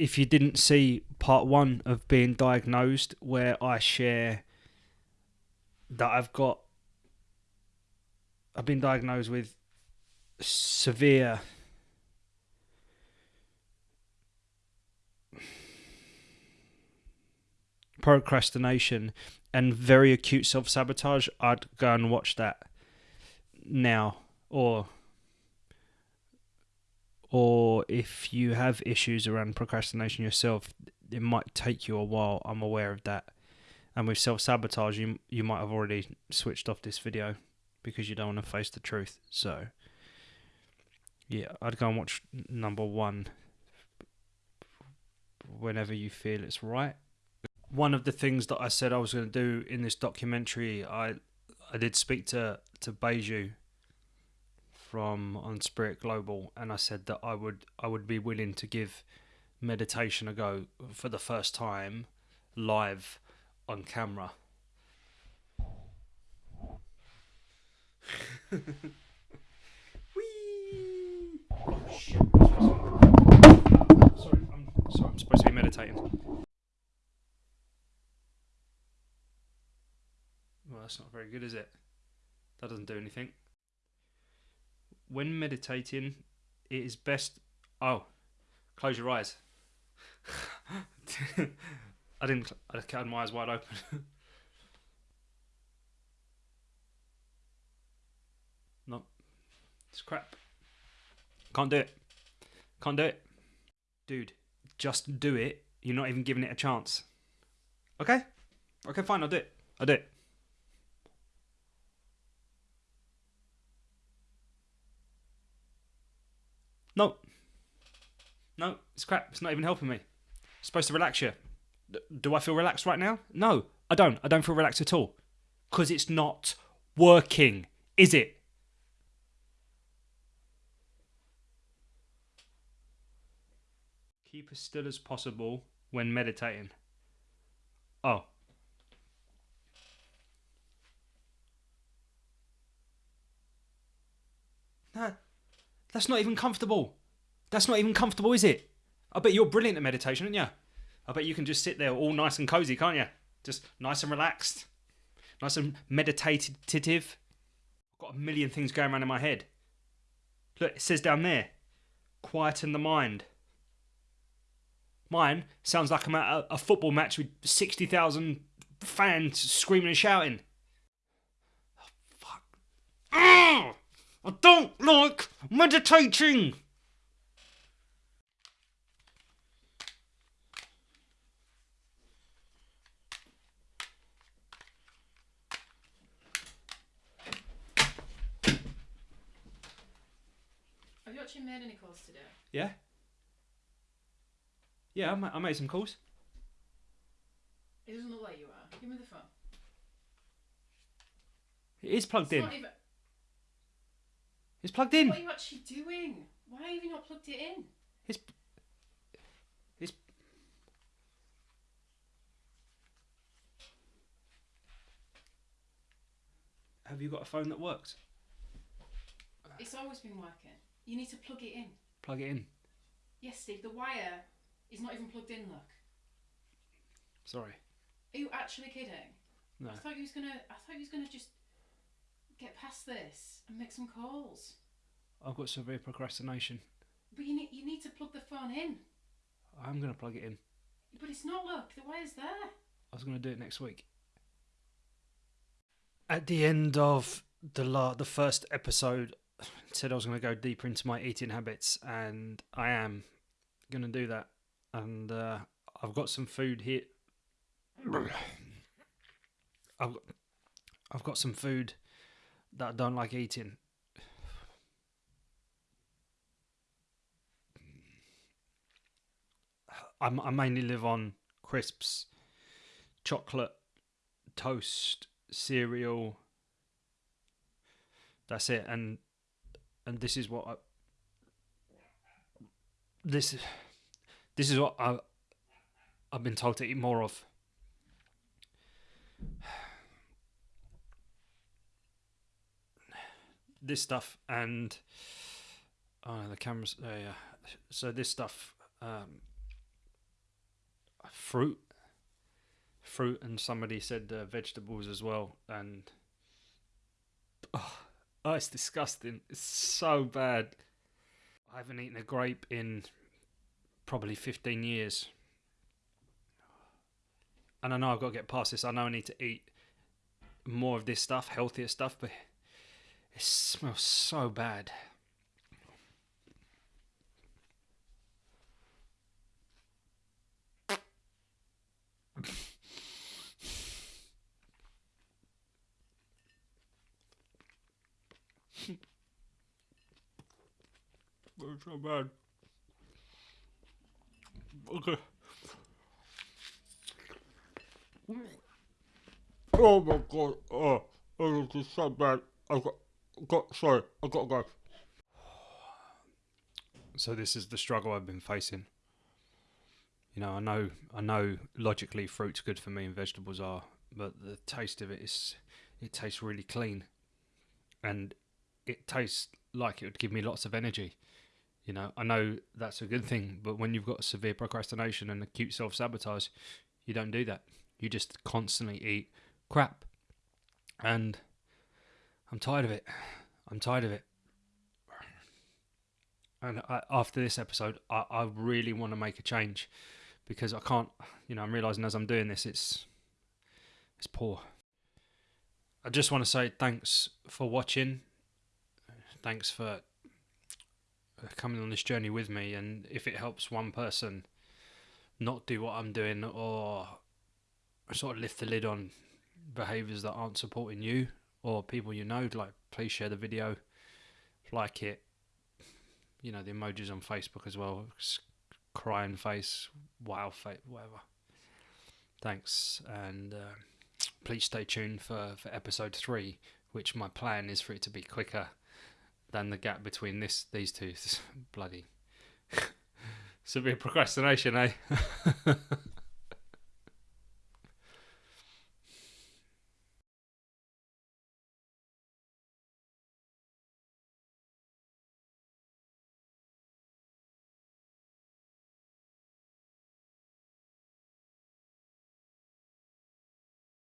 if you didn't see part one of being diagnosed, where I share that I've got, I've been diagnosed with severe procrastination and very acute self sabotage, I'd go and watch that now or or if you have issues around procrastination yourself, it might take you a while. I'm aware of that. And with self sabotage, you you might have already switched off this video because you don't want to face the truth. So, yeah, I'd go and watch number one whenever you feel it's right. One of the things that I said I was going to do in this documentary, I I did speak to to Beju from on Spirit Global, and I said that I would I would be willing to give meditation a go for the first time live on camera. Whee! Oh shit! Sorry, I'm sorry. I'm supposed to be meditating. Well, that's not very good, is it? That doesn't do anything when meditating, it is best. Oh, close your eyes. I didn't. I had my eyes wide open. no, it's crap. Can't do it. Can't do it, dude. Just do it. You're not even giving it a chance. Okay. Okay, fine. I'll do it. I'll do it. No. No, it's crap. It's not even helping me. It's supposed to relax you. Do I feel relaxed right now? No, I don't. I don't feel relaxed at all. Because it's not working, is it? Keep as still as possible when meditating. Oh. No, that's not even comfortable. That's not even comfortable, is it? I bet you're brilliant at meditation, aren't you? I bet you can just sit there all nice and cozy, can't you? Just nice and relaxed. Nice and meditative. I've got a million things going around in my head. Look, it says down there, quieten the mind. Mine sounds like I'm at a, football match with 60,000 fans screaming and shouting. Oh, fuck. Ah! I don't like meditating. Have you actually made any calls today? Yeah. Yeah, I made some calls. It doesn't look like you are. Give me the phone. It is plugged It's in. It's plugged in. What are you actually doing? Why have you not plugged it in? It's. It's. Have you got a phone that works? It's always been working. You need to plug it in. Plug it in. Yes, Steve. The wire is not even plugged in. Look. Sorry. Are you actually kidding? No. I thought you was gonna. I thought you was gonna just get past this and make some calls. I've got severe procrastination. But you need you need to plug the phone in. I'm going to plug it in. But it's not. Look, the wire's there. I was going to do it next week. At the end of the la- the first episode, I said I was going to go deeper into my eating habits, and I am going to do that. And uh, I've got some food here. I've got, I've got some food that I don't like eating. I'm, I mainly live on crisps, chocolate, toast, cereal. That's it, and and this is what I. This, this is what I. I've been told to eat more of. This stuff and oh the cameras. Uh, yeah. So this stuff. Um, fruit, fruit, and somebody said uh, vegetables as well, and oh, oh, it's disgusting. It's so bad. I haven't eaten a grape in probably 15 years. And I know I've got to get past this. I know I need to eat more of this stuff, healthier stuff, but it smells so bad. It's so bad. Okay. Oh my god. Oh, this is so bad. I got, sorry, I gotta go. So this is the struggle I've been facing. You know, I know, I know. Logically, fruit's good for me and vegetables are, but the taste of it is, it tastes really clean, and it tastes like it would give me lots of energy. You know, I know that's a good thing, but when you've got severe procrastination and acute self sabotage, you don't do that. You just constantly eat crap. And I'm tired of it. I'm tired of it. And I, after this episode, I, I really want to make a change because I can't, you know, I'm realizing as I'm doing this, it's it's poor. I just want to say thanks for watching. Thanks for coming on this journey with me and if it helps one person not do what I'm doing or sort of lift the lid on behaviors that aren't supporting you or people you know like please share the video like it you know the emojis on Facebook as well crying face wow face whatever thanks and uh, please stay tuned for for episode 3 which my plan is for it to be quicker than the gap between this these two. Bloody severe procrastination, eh?